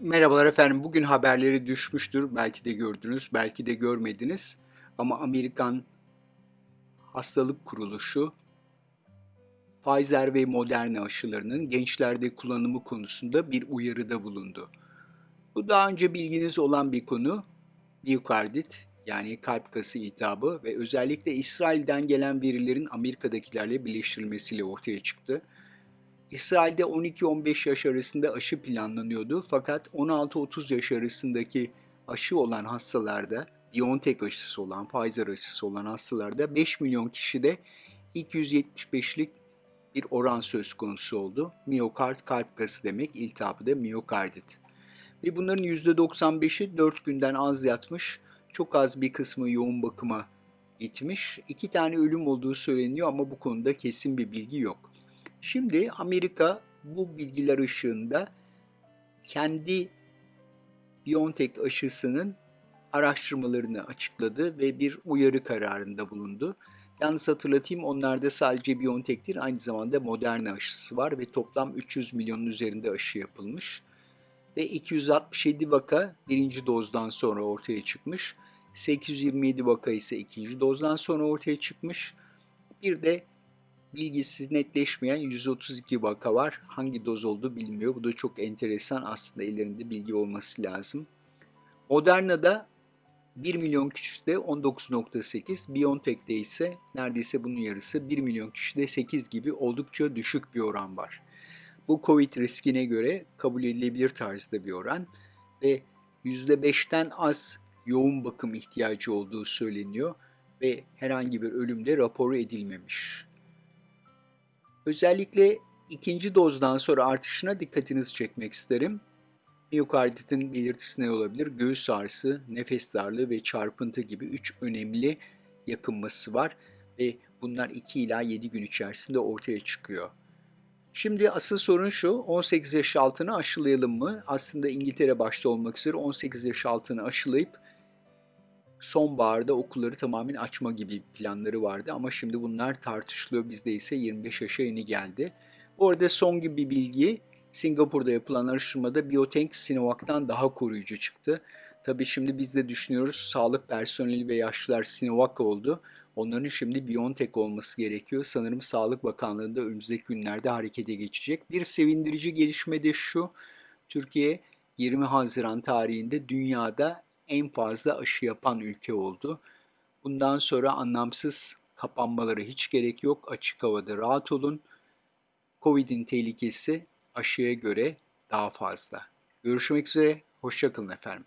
Merhabalar efendim. Bugün haberleri düşmüştür. Belki de gördünüz, belki de görmediniz. Ama Amerikan Hastalık Kuruluşu Pfizer ve Moderna aşılarının gençlerde kullanımı konusunda bir uyarıda bulundu. Bu daha önce bilginiz olan bir konu. Miyokardit yani kalp kası iltihabı ve özellikle İsrail'den gelen verilerin Amerika'dakilerle birleştirilmesiyle ortaya çıktı. İsrail'de 12-15 yaş arasında aşı planlanıyordu fakat 16-30 yaş arasındaki aşı olan hastalarda, BioNTech aşısı olan, Pfizer aşısı olan hastalarda 5 milyon kişide 275'lik bir oran söz konusu oldu. Miyokard kalp kası demek, iltihabı da miyokardit. Ve bunların %95'i 4 günden az yatmış, çok az bir kısmı yoğun bakıma gitmiş. İki tane ölüm olduğu söyleniyor ama bu konuda kesin bir bilgi yok. Şimdi Amerika bu bilgiler ışığında kendi BioNTech aşısının araştırmalarını açıkladı ve bir uyarı kararında bulundu. Yalnız hatırlatayım onlarda sadece BioNTech'tir aynı zamanda Moderna aşısı var ve toplam 300 milyonun üzerinde aşı yapılmış. Ve 267 vaka birinci dozdan sonra ortaya çıkmış. 827 vaka ise ikinci dozdan sonra ortaya çıkmış. Bir de bilgisi netleşmeyen 132 vaka var. Hangi doz olduğu bilmiyor. Bu da çok enteresan. Aslında ellerinde bilgi olması lazım. Moderna'da 1 milyon kişide 19.8, BioNTech'te ise neredeyse bunun yarısı 1 milyon kişide 8 gibi oldukça düşük bir oran var. Bu COVID riskine göre kabul edilebilir tarzda bir oran ve %5'ten az yoğun bakım ihtiyacı olduğu söyleniyor ve herhangi bir ölüm de raporu edilmemiş. Özellikle ikinci dozdan sonra artışına dikkatinizi çekmek isterim. Miyokarditin belirtisi ne olabilir? Göğüs ağrısı, nefes darlığı ve çarpıntı gibi üç önemli yakınması var ve bunlar 2 ila 7 gün içerisinde ortaya çıkıyor. Şimdi asıl sorun şu, 18 yaş altını aşılayalım mı? Aslında İngiltere başta olmak üzere 18 yaş altını aşılayıp sonbaharda okulları tamamen açma gibi planları vardı ama şimdi bunlar tartışılıyor. Bizde ise 25 yaşa yeni geldi. Bu arada son gibi bir bilgi Singapur'da yapılan araştırmada Biotech Sinovac'tan daha koruyucu çıktı. Tabii şimdi biz de düşünüyoruz sağlık personeli ve yaşlılar Sinovac oldu. Onların şimdi BioNTech olması gerekiyor. Sanırım Sağlık Bakanlığı'nda önümüzdeki günlerde harekete geçecek. Bir sevindirici gelişme de şu. Türkiye 20 Haziran tarihinde dünyada en fazla aşı yapan ülke oldu. Bundan sonra anlamsız kapanmalara hiç gerek yok. Açık havada rahat olun. Covid'in tehlikesi aşıya göre daha fazla. Görüşmek üzere, hoşçakalın efendim.